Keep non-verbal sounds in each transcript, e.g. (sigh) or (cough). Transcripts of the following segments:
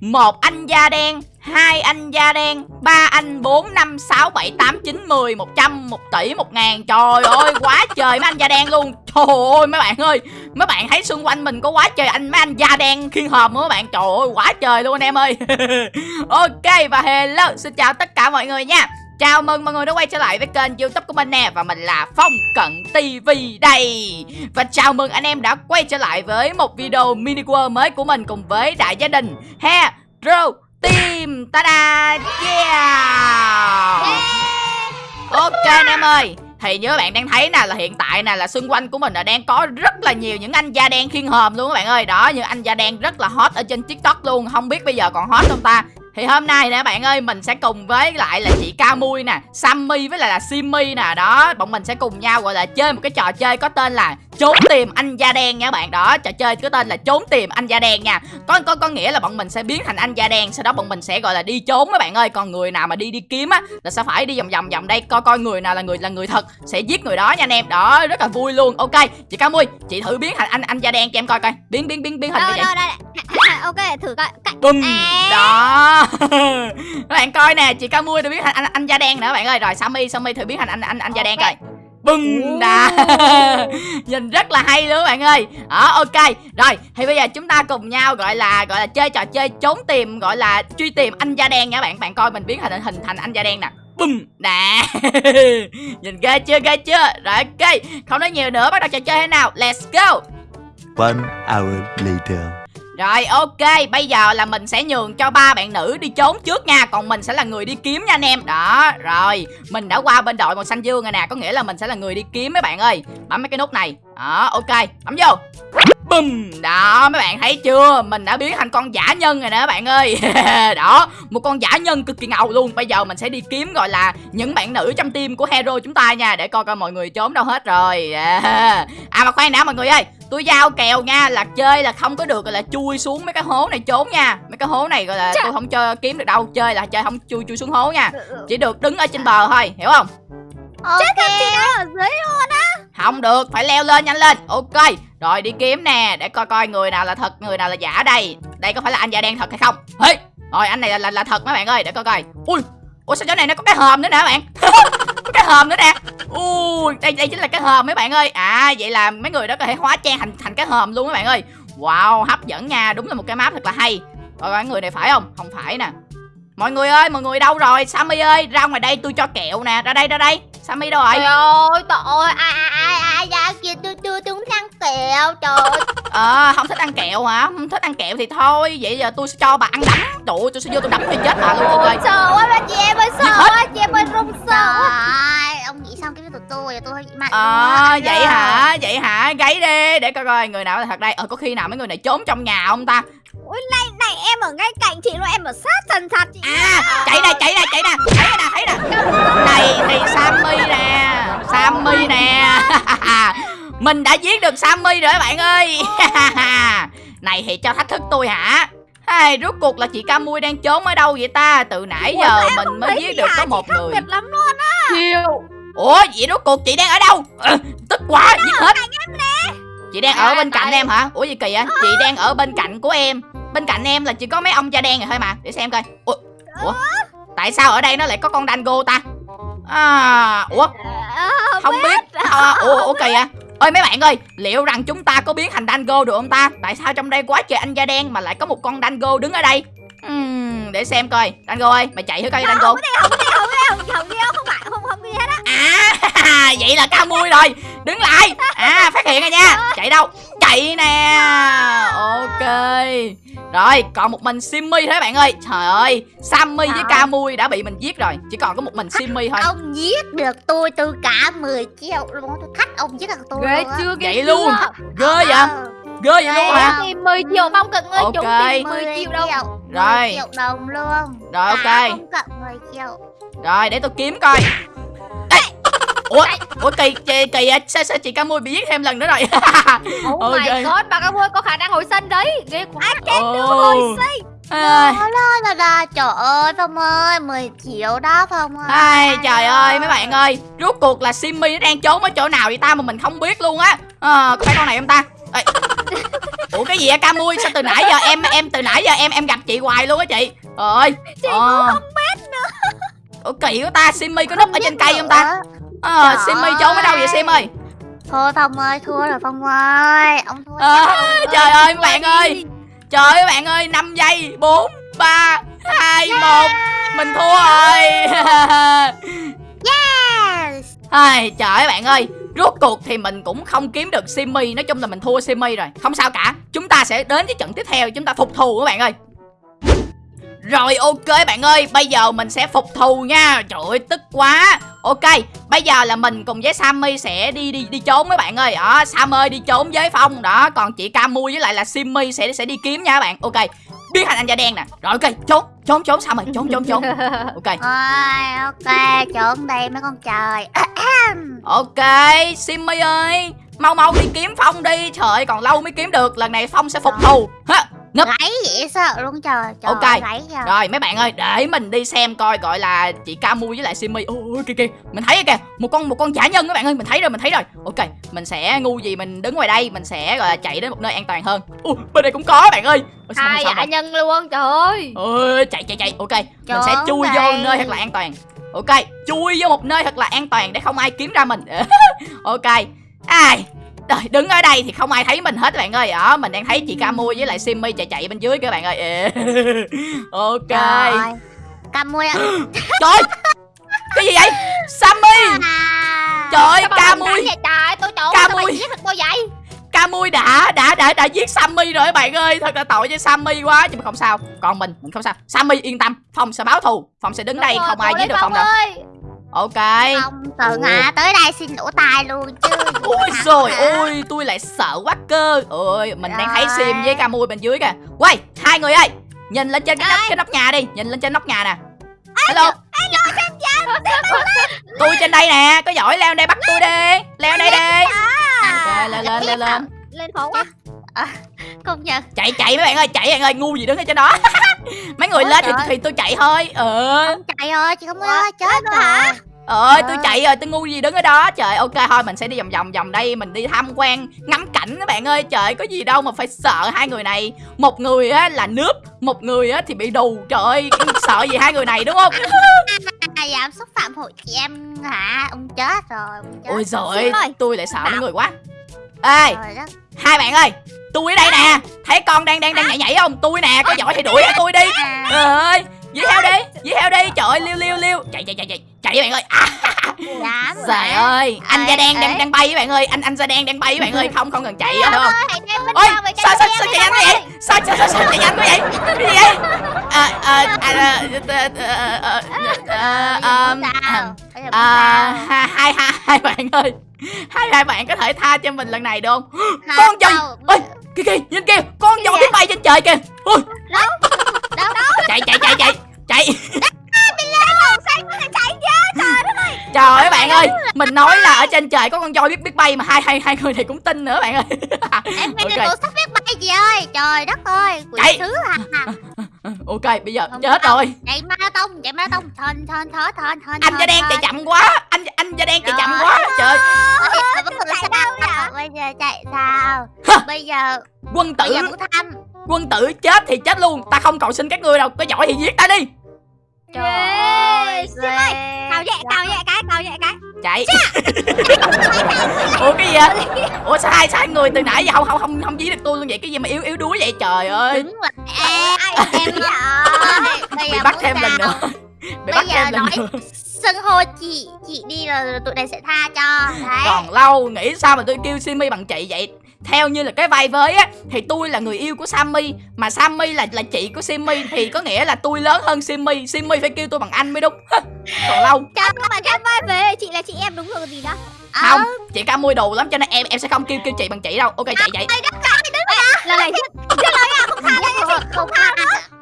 một anh da đen, hai anh da đen, ba anh, bốn, năm, sáu, bảy, tám, chín, mười, một trăm, một tỷ, một ngàn. Trời ơi, quá trời mấy anh da đen luôn. Trời ơi, mấy bạn ơi, mấy bạn thấy xung quanh mình có quá trời anh, mấy anh da đen khiên hòm nữa bạn. Trời ơi, quá trời luôn anh em ơi. (laughs) Ok và hello, xin chào tất cả mọi người nha. Chào mừng mọi người đã quay trở lại với kênh youtube của mình nè Và mình là Phong Cận TV đây. Và chào mừng anh em đã quay trở lại với một video mini world mới của mình Cùng với đại gia đình Hero Team. Ta-da! Yeah! Ok anh em ơi thì như các bạn đang thấy nè là hiện tại nè là xung quanh của mình là đang có rất là nhiều những anh da đen khiên hòm luôn các bạn ơi. Đó những anh da đen rất là hot ở trên tiktok luôn không biết bây giờ còn hot không ta thì hôm nay nè bạn ơi Mình sẽ cùng với lại là chị Ca Mui nè Sammy với lại là Simmy nè Đó. Bọn mình sẽ cùng nhau gọi là chơi một cái trò chơi có tên là Trốn tìm anh da đen nha bạn. Đó trò chơi có tên là trốn tìm anh da đen nha. Có có có nghĩa là bọn mình sẽ biến thành anh da đen Sau đó bọn mình sẽ gọi là đi trốn các bạn ơi. Còn người nào mà đi đi kiếm á Là sẽ phải đi vòng vòng vòng đây. Coi coi người nào là người là người thật Sẽ giết người đó nha anh em. Đó rất là vui luôn. Ok chị Ca Mui Chị thử biến thành anh anh da đen cho em coi coi. Biến biến biến biến hình đi đâu, đây, ok thử coi. Bùm à. Đó. (laughs) Các bạn coi nè Chị Ca Mui đã biến thành anh, anh da đen nữa các bạn ơi. Rồi Sammy Sammy thử biến thành anh anh anh da đen coi. Bùm đã (laughs) Nhìn rất là hay luôn các bạn ơi. Đó ok. Rồi thì bây giờ chúng ta cùng nhau gọi là Gọi là chơi trò chơi trốn tìm Gọi là truy tìm anh da đen nha bạn. Bạn coi mình biến thành hình thành anh da đen nè. Bùm Nè. (laughs) Nhìn ghê chưa ghê chưa? Rồi ok. Không nói nhiều nữa bắt đầu trò chơi thế nào? Let's go. One hour later. Rồi ok, bây giờ là mình sẽ nhường cho ba bạn nữ đi trốn trước nha Còn mình sẽ là người đi kiếm nha anh em. Đó, rồi Mình đã qua bên đội màu xanh dương rồi nè Có nghĩa là mình sẽ là người đi kiếm mấy bạn ơi. Bấm mấy cái nút này. Đó, ok, bấm vô. Bùm, đó mấy bạn thấy chưa? Mình đã biến thành con giả nhân rồi nè các bạn ơi. (laughs) Đó, một con giả nhân cực kỳ ngầu luôn. Bây giờ mình sẽ đi kiếm gọi là những bạn nữ trong team của hero chúng ta nha Để coi coi mọi người trốn đâu hết rồi. (laughs) À, mà khoan đã mọi người ơi tôi giao kèo nha là chơi là không có được gọi là chui xuống mấy cái hố này trốn nha. Mấy cái hố này gọi là tôi không cho kiếm được đâu chơi là chơi không chui chui xuống hố nha. Ừ, ừ. chỉ được đứng ở trên bờ thôi hiểu không? Ok. Chết thật chị ở dưới luôn á. Không được phải leo lên nhanh lên. Ok rồi đi kiếm nè để coi coi người nào là thật người nào là giả đây. Đây có phải là anh da đen thật hay không? Hey! rồi anh này là, là là thật mấy bạn ơi để coi coi. Ui ủa, sao chỗ này nó có cái hòm nữa nè bạn? (laughs) Có cái hòm nữa nè. Ui, đây đây chính là cái hòm mấy bạn ơi. À vậy là mấy người đó có thể hóa trang thành thành cái hòm luôn mấy bạn ơi. Wow, hấp dẫn nha. Đúng là một cái map thật là hay. Rồi mấy người này phải không? Không phải nè mọi người ơi mọi người đâu rồi? Sammy ơi ra ngoài đây tôi cho kẹo nè. Ra đây ra đây. Sammy đâu rồi? Trời ơi trời ơi ai ai ai ai ra kia tôi tôi tôi muốn ăn kẹo trời ơi. (laughs) Ờ không thích ăn kẹo hả? Không thích ăn kẹo thì thôi vậy giờ tôi sẽ cho bà ăn đấm trời ơi, tôi sẽ vô tôi đấm cho chết bà luôn sợ quá ba chị em ơi sợ ơi ờ vậy hả? Vậy hả? Gáy đi để coi coi người nào là thật đây. Ờ có khi nào mấy người này trốn trong nhà không ta? Ui này này em ở ngay cạnh chị luôn em ở sát thần thật chị à chạy nè chạy nè chạy nè thấy nè thấy nè này thì sammy nè sammy nè. (laughs) Mình đã giết được sammy rồi các bạn ơi. (laughs) Này thì cho thách thức tôi hả? Hey, rốt cuộc là chị Camui đang trốn ở đâu vậy ta? Từ nãy giờ mình mới giết được có một người. biệt lắm luôn á Ủa vậy rốt cuộc chị đang ở đâu? Ờ, Tức quá giết hết? Chị đang ở À, bên cạnh tại- em hả? Ủa gì kỳ vậy? Chị đang ở bên cạnh của em. Bên cạnh em là chỉ có mấy ông da đen rồi thôi mà. Để xem coi. Ủa, Ủa? Tại sao ở đây nó lại có con Dango ta? À, Ủa? Ờ, không biết. à, Ủa, ủa kỳ vậy? Ơi mấy bạn ơi Liệu rằng chúng ta có biến thành Dango được không ta? Tại sao trong đây quá trời anh da đen Mà lại có một con Dango đứng ở đây? Ừm, Để xem coi. Dango ơi mày chạy thử coi Dango. không có gì không có gì không có gì không không gì đâu không phải không À vậy là cao mui rồi. Đứng lại. À phát hiện rồi nha. Chạy đâu? Chạy nè. Ok. Rồi còn một mình Simmy thôi bạn ơi. Trời ơi Sammy với Ca Mui đã bị mình giết rồi. Chỉ còn có một mình Simmy thôi. Ông giết được tôi tôi cả 10 triệu luôn. Tôi thách ông giết được tôi ghê chưa ghê Vậy chưa? luôn Ghê vậy? Ờ, Ghê vậy luôn hả? 10 triệu phong cận ơi Ok. chúng tìm 10 triệu đâu. Rồi. 10 triệu đồng luôn. Rồi ok. Cả không cận 10 triệu. Rồi để tôi kiếm coi Ủa Ủa kỳ kỳ, kỳ à? sao, sao chị Ca Mui bị giết thêm lần nữa rồi (laughs) Oh Ok. my god bà cao có khả năng hồi sinh đấy. Ghê quá. Ồ. À, Đó là là là trời ơi Phong ơi 10 triệu đó Phong ơi. Ai, trời ơi mấy bạn ơi Rốt cuộc là Simmy nó đang trốn ở chỗ nào vậy ta mà mình không biết luôn á. À, Có phải con này không ta? Ê. (laughs) ủa cái gì vậy ca mui sao từ nãy giờ em em từ nãy giờ em em gặp chị hoài luôn á chị? Ơi. Chị cũng không biết nữa. Ủa kỳ của ta simmy có núp ở trên cây không ta ờ Trời simmy trốn ở đâu vậy sim ơi. Thua Phong ơi, thua rồi Phong ơi. Ông thua rồi. (laughs) trời ơi các bạn ơi. Trời ơi bạn ơi 5 giây 4 3 2 1 mình thua rồi. (laughs) Yes. Ai, trời ơi bạn ơi. Rốt cuộc thì mình cũng không kiếm được Simmy Nói chung là mình thua Simmy rồi. Không sao cả. Chúng ta sẽ đến với trận tiếp theo Chúng ta phục thù các bạn ơi. Rồi ok bạn ơi. Bây giờ mình sẽ phục thù nha. Trời ơi tức quá Ok Bây giờ là mình cùng với Sammy sẽ đi đi đi trốn các bạn ơi. Đó Sam ơi đi trốn với Phong. Đó Còn chị Camui với lại là Simmy sẽ sẽ đi kiếm nha các bạn. Ok Biến thành anh da đen nè. Rồi ok Trốn Trốn trốn Sam ơi Trốn trốn trốn. (laughs) Ok. Ôi, ok, trốn đây mấy con trời. (clears throat) Ok, Simmy ơi Mau mau đi kiếm Phong đi. Trời ơi, còn lâu mới kiếm được. Lần này Phong sẽ phục thù. Ha Ngấp. Gáy dễ sợ luôn trời Trời Ok. kìa Rồi mấy bạn ơi Để mình đi xem coi Gọi là chị Camu với lại Simmy Ôi kìa kìa. Mình thấy kìa Một con một con giả nhân các bạn ơi Mình thấy rồi mình thấy rồi. Ok Mình sẽ ngu gì mình đứng ngoài đây Mình sẽ gọi là chạy đến một nơi an toàn hơn. Ui bên đây cũng có bạn ơi. Ôi, sao hai giả rồi? nhân luôn trời ơi. Ôi chạy chạy chạy. Ok Mình Trốn sẽ chui vô đây. nơi thật là an toàn. Ok Chui vô một nơi thật là an toàn Để không ai kiếm ra mình. (laughs) Ok. Ai Rồi, đứng ở đây thì không ai thấy mình hết bạn ơi. Đó, mình đang thấy chị Camu với lại Simmy chạy chạy bên dưới các bạn ơi. (laughs) Ok. Trời môi ạ. (gasps) Trời Cái gì vậy? Sammy à. Trời ơi Sao mà ca mình mui đánh vậy trời? Tôi trộn Ca sao mày mui. giết được vậy. Camui đã đã đã đã giết Sammy rồi các bạn ơi. Thật là tội cho Sammy quá Nhưng mà không sao. Còn mình mình không sao. Sammy yên tâm Phong sẽ báo thù. Phong sẽ đứng đây Đúng rồi, không ai giết được Phong đâu Ok. Không tưởng hả Tới đây xin lỗ tài luôn chứ. Ôi rồi ôi tôi lại sợ quá cơ. Ôi mình đang thấy Rồi. Sim với Camui bên dưới kìa. Quay hai người ơi Nhìn lên trên cái nóc, cái nóc nhà đi Nhìn lên trên nóc nhà nè. Hello? Tôi trên đây nè Có giỏi leo đây bắt tôi đi. Leo đây đi. Ok lên lên lên. lên lên khó quá. Công nhận. Chạy chạy mấy bạn ơi chạy bạn ơi ngu gì đứng ở trên đó (laughs) Mấy người Ôi lên thì, thì tôi chạy thôi. Ờ. Chạy ơi chị không ơi chết rồi hả? Ơi tôi Ờ. chạy rồi tôi ngu gì đứng ở đó. Trời ok thôi mình sẽ đi vòng vòng vòng đây Mình đi tham quan ngắm cảnh các bạn ơi. Trời có gì đâu mà phải sợ hai người này. Một người á là nước Một người á thì bị đù. Trời ơi sợ gì hai người này đúng không? (laughs) À, dám xúc phạm hội chị em hả? Ông chết rồi ông chết Ôi rồi. ơi. tôi lại sợ mấy người quá. Ê! Rồi hai bạn ơi Tôi ở đây nè. Thấy con đang đang đang nhảy nhảy không Tôi nè có giỏi thì đuổi theo tôi đi. À, Trời ơi Dí theo đi Dí theo đi. Trời ơi liêu liêu liêu. Chạy chạy chạy chạy. Chạy bạn ơi. À, Trời ơi Anh da đen đang đang bay các bạn ơi. Anh anh da đen đang bay các bạn ơi. Không không cần chạy nữa Ôi, không? Ôi sao sao sao chạy nhanh vậy? Sao sao sao chạy nhanh vậy? Cái gì vậy? À à à à à, à, à, à, à, hai hai hai bạn ơi (laughs) hai hai bạn có thể tha cho mình lần này được không? Hả? (gasps) con gì? Đâu? ôi kia kìa nhìn kia con gì biết bay trên trời kìa. Ôi. Đâu? Đâu (laughs) chạy chạy chạy chạy chạy. Chạy trời ơi. Các bạn ơi mình nói là ở trên trời có con voi biết biết bay mà hai hai hai người này cũng tin nữa bạn ơi. Em (laughs) bây giờ Ok. tôi sắp biết bay chị ơi. Trời đất ơi quỷ sứ à ok bây giờ Không chết rồi. Chạy marathon chạy marathon thon thon thon thon thon anh da đen chạy chậm quá. Anh anh da đen chạy chậm quá. Trời bây giờ chạy sao? Bây giờ quân bây tử. giờ muốn thăm. Quân tử chết thì chết luôn. Ta không cầu xin các ngươi đâu. Có giỏi thì giết ta đi. Trời ơi Sim ơi, cào nhẹ chạy. Ủa cái gì vậy? Ủa sao hai sai người từ nãy giờ không không không không dí được tôi luôn vậy? Cái gì mà yếu yếu đuối vậy? Trời ơi. Đứng lại em em rồi bây bị giờ bắt thêm lần nữa. Bị bắt thêm lần nữa. xưng hô chị chị đi rồi tụi này sẽ tha cho. Đấy. Còn lâu nghĩ sao mà tôi kêu Simmy bằng chị vậy theo như là cái vai với á thì tôi là người yêu của Sammy mà Sammy là là chị của Simmy thì có nghĩa là tôi lớn hơn Simmy. Simmy phải kêu tôi bằng anh mới đúng. (laughs) Còn lâu. Chắc mà chắc vai về chị là chị em đúng rồi gì đó. Không chị ca môi đồ lắm cho nên em em sẽ không kêu kêu chị bằng chị đâu. Ok chạy chạy lần này. Không tha không tha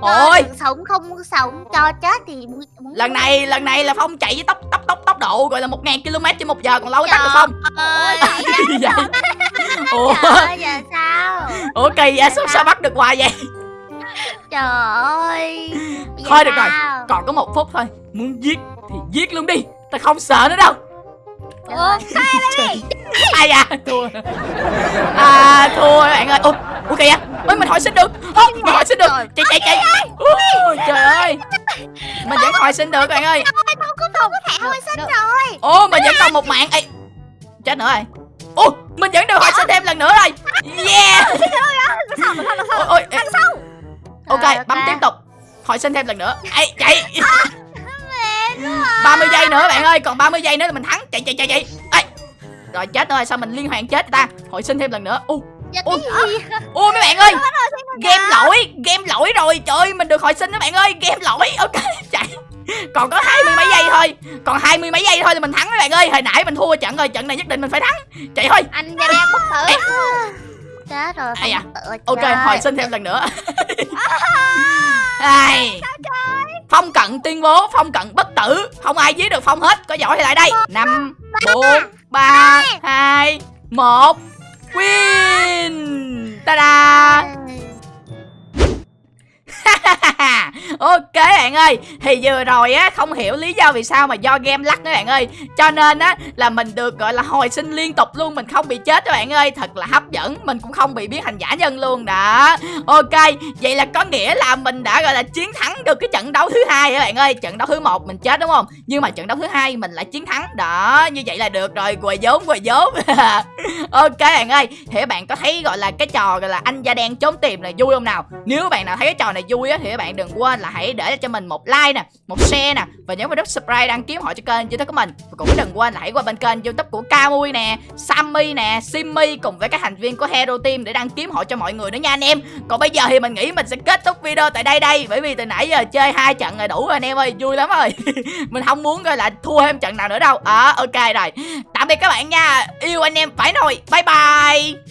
ôi. Đừng sống không sống cho chết thì lần này lần này là phong chạy với tốc tốc tốc tốc độ gọi là một ngàn km trên một giờ còn lâu tắt được không? ơi (laughs) vậy ủa ơi giờ sao ủa kỳ vậy sao sao bắt được hoài vậy trời ơi Bây Thôi được rồi. sao? còn có một phút thôi muốn giết thì giết luôn đi ta không sợ nữa đâu Trời ơi. ai à thua à thua bạn ơi Ủa, ui kìa ôi mình hồi sinh được Ô, mình hồi sinh được chạy chạy chạy Ui, trời ơi mình vẫn hồi sinh được bạn ơi Ôi không có không có thể hồi sinh rồi ô mình vẫn còn một mạng Ê, chết nữa rồi ô mình vẫn được hồi sinh thêm lần nữa rồi. Yeah. Ôi ôi ê, ok bấm tiếp tục. Hồi sinh thêm lần nữa. Ê, chạy 30 giây nữa bạn ơi còn 30 giây nữa là mình thắng. Chạy chạy chạy chạy. Ê. rồi chết rồi sao mình liên hoàn chết ta? Hồi sinh thêm lần nữa. U Dạ Ôi. cái gì? ôi mấy bạn ơi game lỗi game lỗi rồi. Trời ơi mình được hồi sinh các bạn ơi game lỗi. Ok chạy (laughs) còn có hai mươi mấy giây thôi. Còn hai mươi mấy giây thôi là mình thắng các bạn ơi. Hồi nãy mình thua trận rồi trận này nhất định mình phải thắng. Chạy thôi. Anh da đen bất tử. Chết rồi à? tự ok hồi sinh thêm lần nữa. (laughs) Ai. phong cận tuyên bố phong cận bất tử. Không ai giết được phong hết. Có giỏi thì lại đây. Năm bốn ba. hai. một. Win. Ta da (laughs) ok bạn ơi, thì vừa rồi á, không hiểu lý do vì sao mà do game lắc các bạn ơi. Cho nên á, là mình được, gọi là, hồi sinh liên tục luôn, mình không bị chết các bạn ơi. Thật là hấp dẫn, mình cũng không bị biến thành giả nhân luôn, đó. Ok, vậy là có nghĩa là mình đã, gọi là, chiến thắng được cái trận đấu thứ hai các bạn ơi. Trận đấu thứ một mình chết, đúng không? Nhưng mà trận đấu thứ hai mình lại chiến thắng. Đó, như vậy là được rồi. Quầy vốn quầy vốn (laughs) ok bạn ơi thì bạn có thấy, gọi là, cái trò, gọi là, anh da đen trốn tìm này vui không nào? Nếu bạn nào thấy cái trò này vui á thì các bạn đừng quên là hãy để cho mình một like nè một share nè và nhớ vào nút subscribe đăng ký họ cho kênh youtube của mình. Và cũng đừng quên là hãy qua bên kênh youtube của Camui nè Sammy nè Simmy cùng với các thành viên của Hero Team để đăng kiếm họ cho mọi người nữa nha anh em. Còn bây giờ thì mình nghĩ mình sẽ kết thúc video tại đây đây bởi vì từ nãy giờ chơi hai trận là đủ rồi anh em ơi vui lắm rồi. (laughs) Mình không muốn coi là thua thêm trận nào nữa đâu. À, ok rồi. Tạm biệt các bạn nha. Yêu anh em phải nồi. Bye bye.